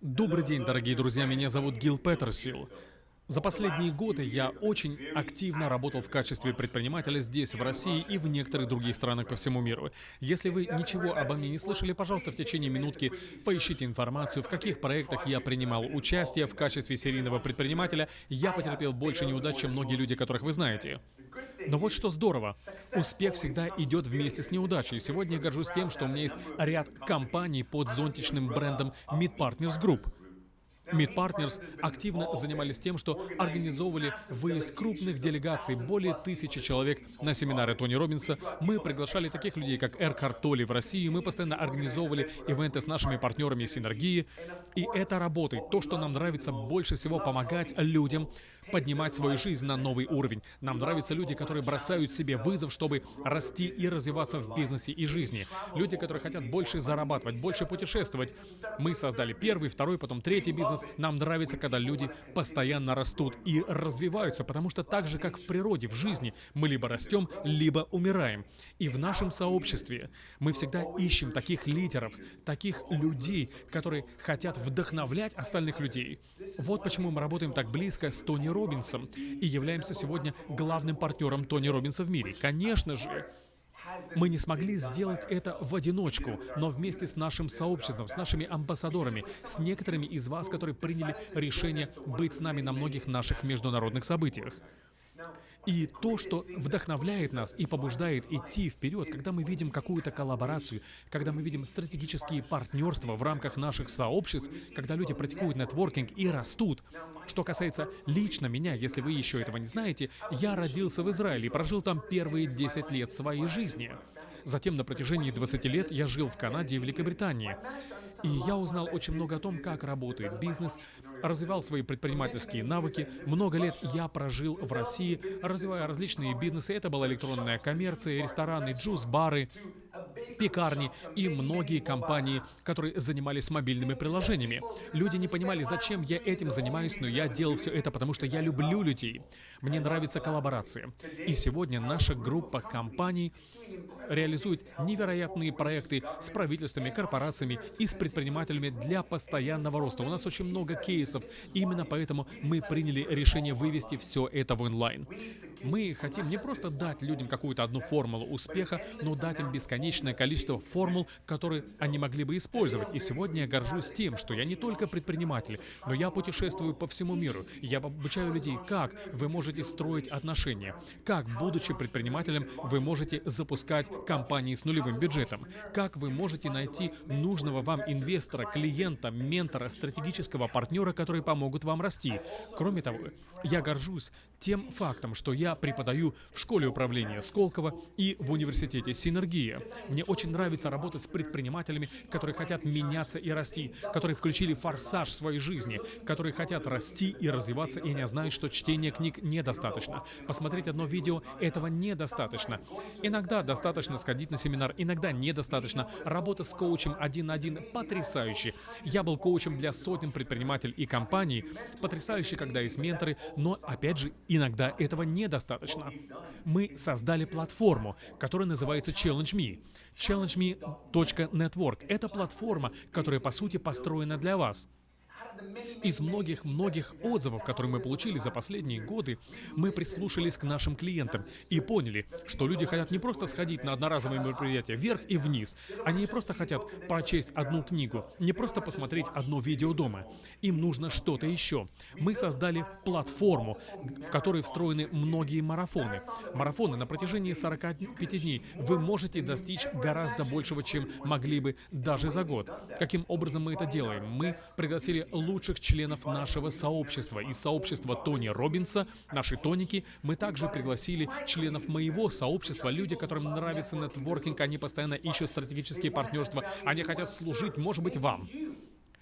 Добрый день, дорогие друзья, меня зовут Гил Петерсил. За последние годы я очень активно работал в качестве предпринимателя здесь, в России и в некоторых других странах по всему миру. Если вы ничего обо мне не слышали, пожалуйста, в течение минутки поищите информацию, в каких проектах я принимал участие в качестве серийного предпринимателя. Я потерпел больше неудач, чем многие люди, которых вы знаете. Но вот что здорово. Успех всегда идет вместе с неудачей. Сегодня я горжусь тем, что у меня есть ряд компаний под зонтичным брендом Mid Partners Group. Meet Partners активно занимались тем, что организовывали выезд крупных делегаций, более тысячи человек на семинары Тони Робинса. Мы приглашали таких людей, как Эркхард Толли в Россию, мы постоянно организовывали ивенты с нашими партнерами Синергии. И это работает. То, что нам нравится больше всего помогать людям поднимать свою жизнь на новый уровень. Нам нравятся люди, которые бросают себе вызов, чтобы расти и развиваться в бизнесе и жизни. Люди, которые хотят больше зарабатывать, больше путешествовать. Мы создали первый, второй, потом третий бизнес, нам нравится, когда люди постоянно растут и развиваются, потому что так же, как в природе, в жизни, мы либо растем, либо умираем. И в нашем сообществе мы всегда ищем таких лидеров, таких людей, которые хотят вдохновлять остальных людей. Вот почему мы работаем так близко с Тони Робинсом и являемся сегодня главным партнером Тони Робинса в мире. Конечно же, мы не смогли сделать это в одиночку, но вместе с нашим сообществом, с нашими амбассадорами, с некоторыми из вас, которые приняли решение быть с нами на многих наших международных событиях. И то, что вдохновляет нас и побуждает идти вперед, когда мы видим какую-то коллаборацию, когда мы видим стратегические партнерства в рамках наших сообществ, когда люди практикуют нетворкинг и растут. Что касается лично меня, если вы еще этого не знаете, я родился в Израиле и прожил там первые 10 лет своей жизни. Затем на протяжении 20 лет я жил в Канаде и Великобритании. И я узнал очень много о том, как работает бизнес, развивал свои предпринимательские навыки. Много лет я прожил в России, развивая различные бизнесы. Это была электронная коммерция, рестораны, джуз-бары, пекарни и многие компании, которые занимались мобильными приложениями. Люди не понимали, зачем я этим занимаюсь, но я делал все это, потому что я люблю людей. Мне нравится коллаборация. И сегодня наша группа компаний реализует невероятные проекты с правительствами, корпорациями и с предпринимателями для постоянного роста. У нас очень много кейсов. Именно поэтому мы приняли решение вывести все это в онлайн. Мы хотим не просто дать людям какую-то одну формулу успеха, но дать им бесконечное количество формул, которые они могли бы использовать. И сегодня я горжусь тем, что я не только предприниматель, но я путешествую по всему миру. Я обучаю людей, как вы можете строить отношения, как, будучи предпринимателем, вы можете запускать компании с нулевым бюджетом, как вы можете найти нужного вам инвестора, клиента, ментора, стратегического партнера, которые помогут вам расти. Кроме того, я горжусь тем фактом, что я преподаю в школе управления Сколково и в университете Синергия. Мне очень нравится работать с предпринимателями, которые хотят меняться и расти, которые включили форсаж своей жизни, которые хотят расти и развиваться, и не знают, что чтение книг недостаточно. Посмотреть одно видео — этого недостаточно. Иногда достаточно сходить на семинар, иногда недостаточно. Работа с коучем один на один потрясающе. Я был коучем для сотен предпринимателей и компаний. Потрясающе, когда есть менторы, но, опять же, иногда этого недостаточно. Мы создали платформу, которая называется Challenge Me. ChallengeMe.network — это платформа, которая, по сути, построена для вас. Из многих-многих отзывов, которые мы получили за последние годы, мы прислушались к нашим клиентам и поняли, что люди хотят не просто сходить на одноразовые мероприятия вверх и вниз, они не просто хотят прочесть одну книгу, не просто посмотреть одно видео дома. Им нужно что-то еще. Мы создали платформу, в которой встроены многие марафоны. Марафоны на протяжении 45 дней вы можете достичь гораздо большего, чем могли бы даже за год. Каким образом мы это делаем? Мы пригласили лучших членов нашего сообщества. Из сообщества Тони Робинса, наши тоники, мы также пригласили членов моего сообщества, люди, которым нравится нетворкинг, они постоянно ищут стратегические партнерства, они хотят служить, может быть, вам.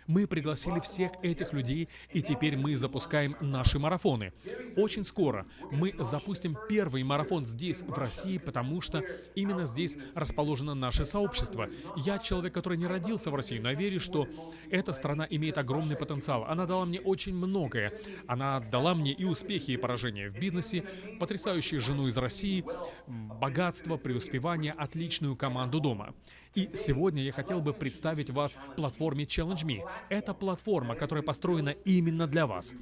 Мы пригласили всех этих людей, и теперь мы запускаем наши марафоны. Очень скоро мы запустим первый марафон здесь, в России, потому что именно здесь расположено наше сообщество. Я человек, который не родился в России, но верю, что эта страна имеет огромный потенциал. Она дала мне очень многое. Она дала мне и успехи, и поражения в бизнесе, потрясающую жену из России, богатство, преуспевание, отличную команду дома. И сегодня я хотел бы представить вас платформе Challenge Me. Это платформа, которая построена именно для вас.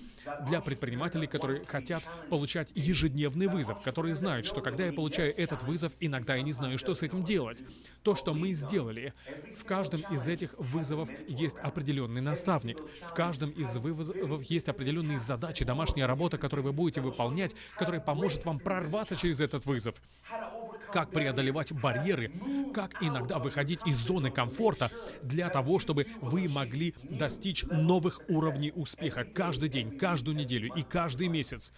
Для предпринимателей, которые хотят получать ежедневный вызов, которые знают, что когда я получаю этот вызов, иногда я не знаю, что с этим делать. То, что мы сделали, в каждом из этих вызовов есть определенный наставник. В каждом из вызовов есть определенные задачи, домашняя работа, которую вы будете выполнять, которая поможет вам прорваться через этот вызов как преодолевать барьеры, как иногда выходить из зоны комфорта для того, чтобы вы могли достичь новых уровней успеха каждый день, каждую неделю и каждый месяц.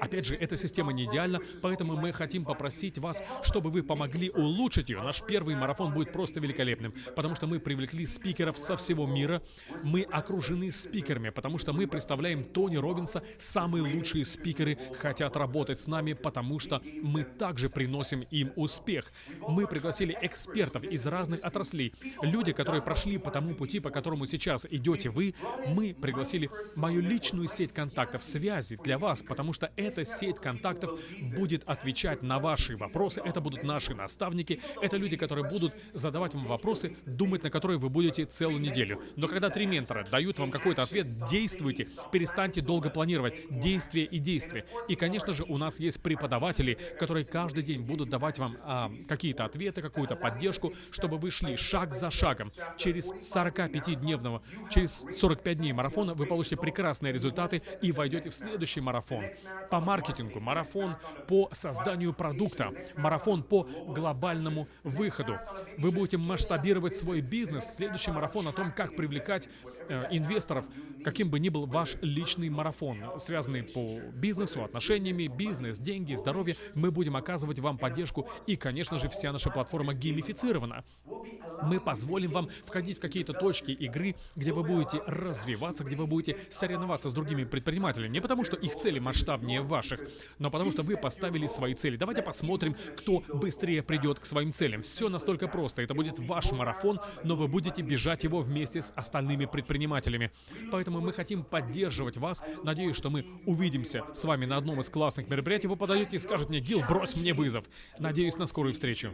Опять же, эта система не идеальна, поэтому мы хотим попросить вас, чтобы вы помогли улучшить ее. Наш первый марафон будет просто великолепным, потому что мы привлекли спикеров со всего мира. Мы окружены спикерами, потому что мы представляем Тони Робинса. Самые лучшие спикеры хотят работать с нами, потому что мы также приносим им успех. Мы пригласили экспертов из разных отраслей. Люди, которые прошли по тому пути, по которому сейчас идете вы, мы пригласили мою личную сеть контактов, связи для вас, потому что эта сеть контактов будет отвечать на ваши вопросы. Это будут наши наставники. Это люди, которые будут задавать вам вопросы, думать на которые вы будете целую неделю. Но когда три ментора дают вам какой-то ответ, действуйте, перестаньте долго планировать. Действие и действие. И, конечно же, у нас есть преподаватели, которые каждый день будут давать вам а, какие-то ответы, какую-то поддержку, чтобы вы шли шаг за шагом. Через 45-дневного, через 45 дней марафона вы получите прекрасные результаты и войдете в следующий марафон. По маркетингу, марафон по созданию продукта, марафон по глобальному выходу. Вы будете масштабировать свой бизнес. Следующий марафон о том, как привлекать э, инвесторов, каким бы ни был ваш личный марафон, связанный по бизнесу, отношениями, бизнес, деньги, здоровье. Мы будем оказывать вам поддержку и, конечно же, вся наша платформа геймифицирована. Мы позволим вам входить в какие-то точки игры, где вы будете развиваться, где вы будете соревноваться с другими предпринимателями. Не потому, что их цели масштабнее ваших, но потому, что вы поставили свои цели. Давайте посмотрим, кто быстрее придет к своим целям. Все настолько просто. Это будет ваш марафон, но вы будете бежать его вместе с остальными предпринимателями. Поэтому мы хотим поддерживать вас. Надеюсь, что мы увидимся с вами на одном из классных мероприятий. Вы подаете и скажете мне, Гил, брось мне вызов. Надеюсь на скорую встречу.